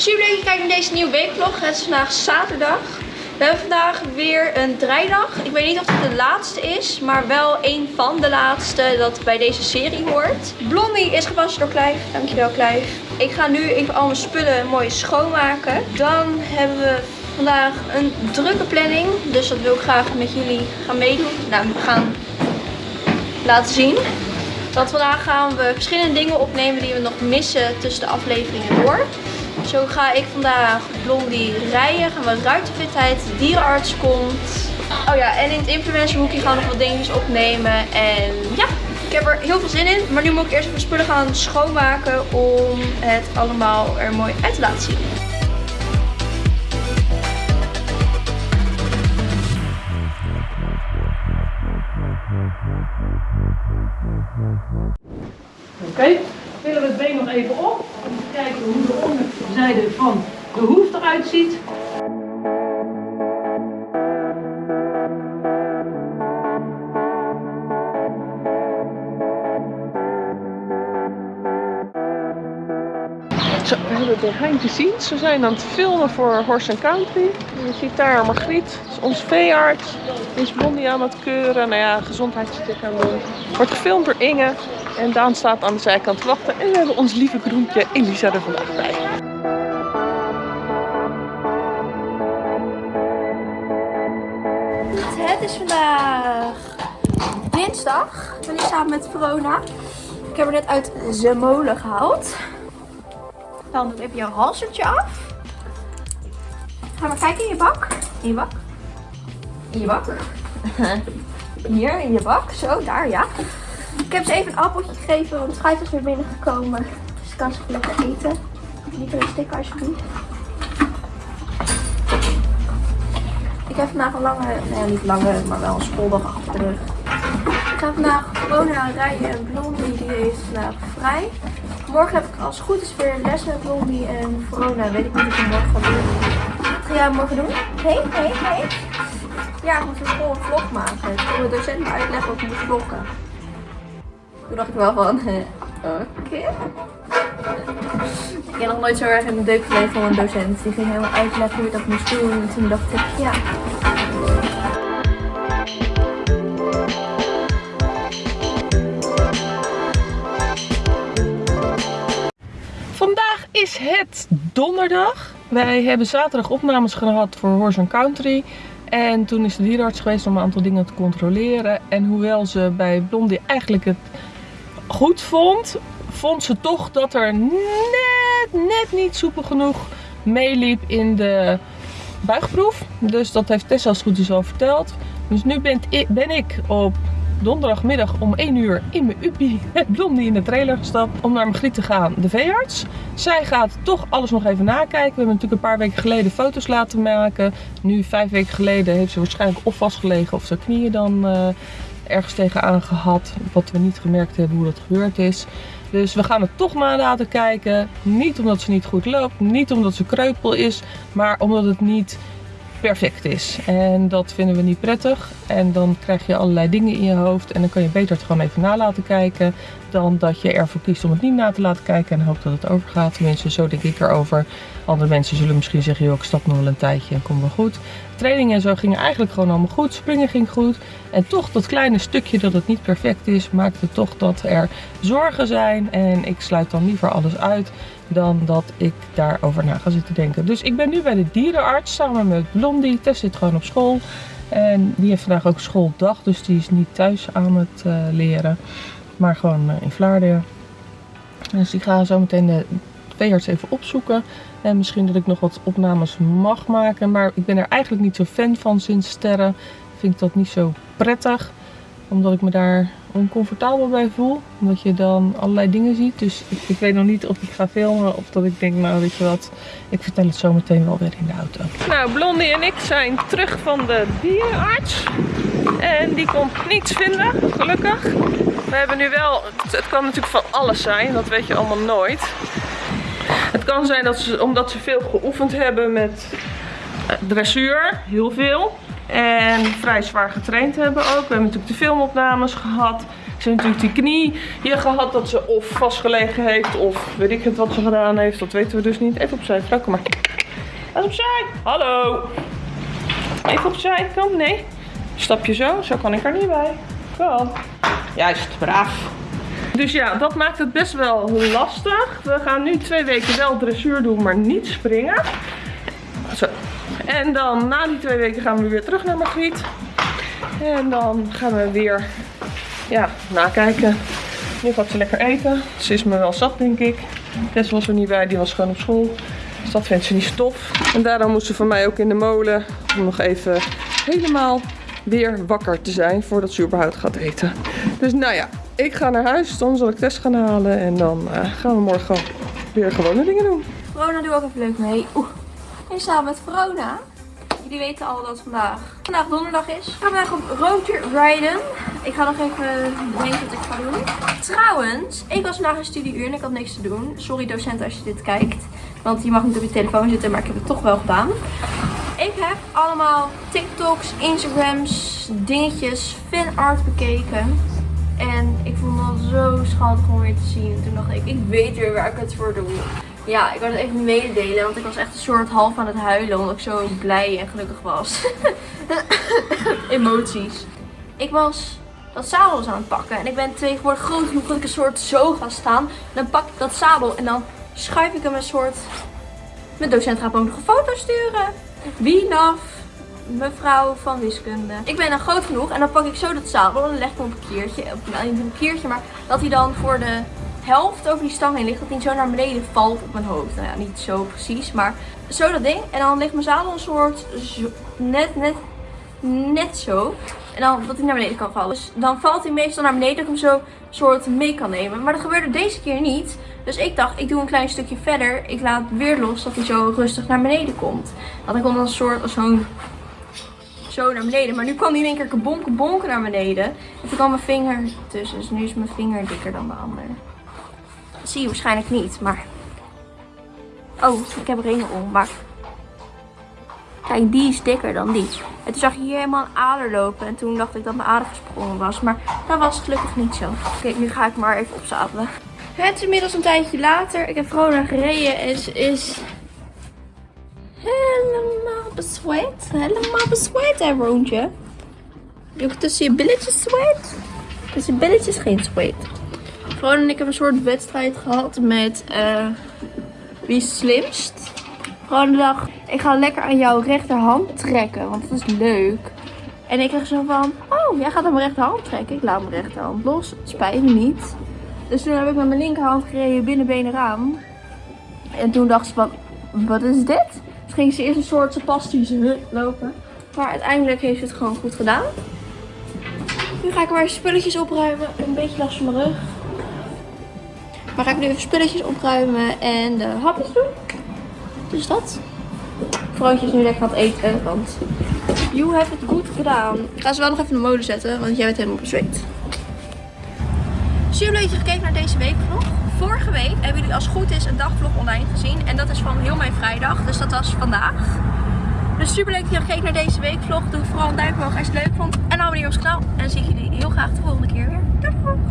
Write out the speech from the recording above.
Super leuk dat je kijkt naar deze nieuwe weekvlog. Het is vandaag zaterdag. We hebben vandaag weer een draaidag. Ik weet niet of het de laatste is, maar wel een van de laatste dat bij deze serie hoort. Blondie is gewassen door Clive. Dankjewel Clive. Ik ga nu even al mijn spullen mooi schoonmaken. Dan hebben we vandaag een drukke planning. Dus dat wil ik graag met jullie gaan meedoen. Nou, we gaan laten zien. Want vandaag gaan we verschillende dingen opnemen die we nog missen tussen de afleveringen door. Zo ga ik vandaag Blondie rijden. Gaan we ruitenfitheid, dierenarts komt. Oh ja, en in het influencerhoekje gaan we nog wat dingetjes opnemen. En ja, ik heb er heel veel zin in. Maar nu moet ik eerst even spullen gaan schoonmaken om het allemaal er mooi uit te laten zien. Oké, hebben behind the scenes. We zijn aan het filmen voor Horse Country. Je ziet daar Margriet, is ons veearts. Die is Blondie aan het keuren. Nou ja, gezondheidscheck aan doen. Wordt gefilmd door Inge. En Daan staat aan de zijkant te wachten. En we hebben ons lieve groentje Elisa er vandaag bij. Het is vandaag dinsdag. Ben hier samen met Verona. Ik heb er net uit de molen gehaald. Dan doe even jouw halsertje af. Ga maar kijken in je bak. In je bak. In je bak. Hier in je bak. Zo, daar ja. Ik heb ze even een appeltje gegeven, want Schijf is weer binnengekomen. Dus ik kan ze lekker eten. Niet een stikken alsjeblieft. Ik heb vandaag een lange, nee niet lange, maar wel een schooldag achter de rug. Ik ga vandaag gewoon rijden en Blondie die heeft vandaag vrij. Morgen heb ik als het goed is weer les met Blondie en Verona. Weet ik niet wat ik morgen ga doen. Wat ga jij morgen doen? Hé, hé, hé. Ja, ik moet school een vlog maken. Ik wil de docent me uitleggen hoe ik moet vloggen. Toen dacht ik wel van, oké. Ik heb nog nooit zo erg in de deuk gelegen van een docent. Die ging helemaal uitleggen hoe je dat moest doen. En toen dacht ik, ja. Is het donderdag. Wij hebben zaterdag opnames gehad voor Horse Country. En toen is de dierenarts geweest om een aantal dingen te controleren. En hoewel ze bij Blondie eigenlijk het goed vond, vond ze toch dat er net, net niet soepel genoeg meeliep in de buigproef. Dus dat heeft Tessa als goed is al verteld. Dus nu ben ik op donderdagmiddag om 1 uur in mijn uppie met Blondie in de trailer gestapt om naar Margriet te gaan, de veearts. Zij gaat toch alles nog even nakijken. We hebben natuurlijk een paar weken geleden foto's laten maken. Nu, vijf weken geleden, heeft ze waarschijnlijk of vastgelegen of zijn knieën dan uh, ergens tegenaan gehad. Wat we niet gemerkt hebben hoe dat gebeurd is. Dus we gaan het toch na laten kijken. Niet omdat ze niet goed loopt, niet omdat ze kreupel is, maar omdat het niet perfect is. En dat vinden we niet prettig. En dan krijg je allerlei dingen in je hoofd. En dan kan je beter het gewoon even na laten kijken. Dan dat je ervoor kiest om het niet na te laten kijken. En hoopt dat het overgaat. Tenminste, zo denk ik erover. Andere mensen zullen misschien zeggen, joh, ik stap nog wel een tijdje en kom wel goed. Training en zo gingen eigenlijk gewoon allemaal goed. Springen ging goed. En toch dat kleine stukje dat het niet perfect is, maakte toch dat er zorgen zijn. En ik sluit dan liever alles uit dan dat ik daarover na ga zitten denken. Dus ik ben nu bij de dierenarts samen met Blondie. Tess zit gewoon op school. En die heeft vandaag ook schooldag, dus die is niet thuis aan het uh, leren. Maar gewoon uh, in Vlaardingen. Dus ik ga zo meteen de veearts even opzoeken. En misschien dat ik nog wat opnames mag maken. Maar ik ben er eigenlijk niet zo fan van sinds sterren. Vind ik dat niet zo prettig. Omdat ik me daar oncomfortabel bij voel. Omdat je dan allerlei dingen ziet. Dus ik, weet nog niet of ik ga filmen of dat ik denk, nou weet je wat, ik vertel het zo meteen wel weer in de auto. Nou, Blondie en ik zijn terug van de dierenarts. En die kon niets vinden, gelukkig. We hebben nu wel, het kan natuurlijk van alles zijn, dat weet je allemaal nooit. Het kan zijn dat ze, omdat ze veel geoefend hebben met dressuur, heel veel. En vrij zwaar getraind hebben ook. We hebben natuurlijk de filmopnames gehad. Ze heeft natuurlijk die knie hier gehad dat ze of vastgelegen heeft of weet ik het wat ze gedaan heeft. Dat weten we dus niet. Even opzij, vrouw, kom maar. Even opzij. Hallo. Even opzij, kom. Nee. Stapje zo, zo kan ik er niet bij. Kom. Juist, braaf. Dus ja, dat maakt het best wel lastig. We gaan nu twee weken wel dressuur doen, maar niet springen. Zo. En dan na die twee weken gaan we weer terug naar Margriet. En dan gaan we weer ja, nakijken. Nu gaat ze lekker eten. Ze is me wel zat, denk ik. Tess was er niet bij, die was gewoon op school. Dus dat vindt ze niet stof. En daarom moest ze van mij ook in de molen. Om nog even helemaal weer wakker te zijn voordat ze überhaupt gaat eten. Dus nou ja, ik ga naar huis. Dan zal ik Tess gaan halen. En dan eh, gaan we morgen weer gewone dingen doen. Verona doe ook even leuk mee. Oeh. En samen met Verona. Jullie weten al dat vandaag, vandaag donderdag is. Ik ga vandaag op roadtrip rijden. Ik ga nog even denken wat ik ga doen. Trouwens, ik was vandaag een studieuur en ik had niks te doen. Sorry docent als je dit kijkt. Want je mag niet op je telefoon zitten, maar ik heb het toch wel gedaan. Ik heb allemaal TikToks, Instagrams, dingetjes, fanart bekeken. En ik vond het zo schattig om weer te zien. En toen dacht ik, ik weet weer waar ik het voor doe. Ja, ik wil het even mededelen, want ik was echt een soort half aan het huilen. Omdat ik zo blij en gelukkig was. Emoties. Ik was dat zadel aan het pakken. En ik ben tegenwoordig groot genoeg dat ik een soort zo ga staan. Dan pak ik dat zadel en dan schuif ik hem een soort... Mijn docent gaat me ook nog een foto sturen. Wie naf? Mevrouw van wiskunde. Ik ben dan groot genoeg en dan pak ik zo dat zadel en leg ik hem op een keertje. Op, nou, niet een keertje, maar dat hij dan voor de helft over die stang heen ligt. Dat hij zo naar beneden valt op mijn hoofd. Nou ja, niet zo precies, maar zo dat ding. En dan ligt mijn zadel een soort net, net, net zo. En dan dat hij naar beneden kan vallen. Dus dan valt hij meestal naar beneden dat ik hem zo soort mee kan nemen. Maar dat gebeurde deze keer niet. Dus ik dacht, ik doe een klein stukje verder. Ik laat weer los dat hij zo rustig naar beneden komt. Want dan komt dan een soort als zo'n zo naar beneden. Maar nu kwam hij in één keer kabonken bonken naar beneden. En toen kwam mijn vinger tussen. Dus nu is mijn vinger dikker dan de ander. Zie je waarschijnlijk niet, maar... Oh, ik heb ringen om, maar... Kijk, die is dikker dan die. En toen zag je hier helemaal een ader lopen. En toen dacht ik dat mijn ader gesprongen was. Maar dat was gelukkig niet zo. Oké, nu ga ik maar even opzadelen. Het is inmiddels een tijdje later. Ik heb Vrona gereden en ze is helemaal bezweet. Helemaal bezweet, hè, Roontje. Ik tussen je billetjes zweet? Tussen je billetjes geen zweet. Vrona en ik hebben een soort wedstrijd gehad met eh, wie slimst. Vrona dacht, ik ga lekker aan jouw rechterhand trekken, want dat is leuk. En ik kreeg zo van, oh, jij gaat aan mijn rechterhand trekken. Ik laat mijn rechterhand los. Spijt me niet. Dus toen heb ik met mijn linkerhand gereden binnenbenen raam. En toen dacht ze van, wat is dit? Dus ging ze eerst een soort spastische lopen. Maar uiteindelijk heeft ze het gewoon goed gedaan. Nu ga ik maar spulletjes opruimen. Een beetje last van mijn rug. Maar ga ik nu even spulletjes opruimen en de hapjes doen. Dus dat. Vrouwtje is nu lekker aan het eten, want you have het goed gedaan. Ik ga ze wel nog even in de molen zetten, want jij bent helemaal bezweet. Super leuk dat je gekeken naar deze weekvlog. Vorige week hebben jullie als het goed is een dagvlog online gezien. En dat is van heel mijn vrijdag, dus dat was vandaag. Dus super leuk dat je gekeken naar deze weekvlog. Doe vooral een duimpje omhoog als je het leuk vond. En abonneer op ons kanaal. En dan zie ik jullie heel graag de volgende keer weer. Doei doei!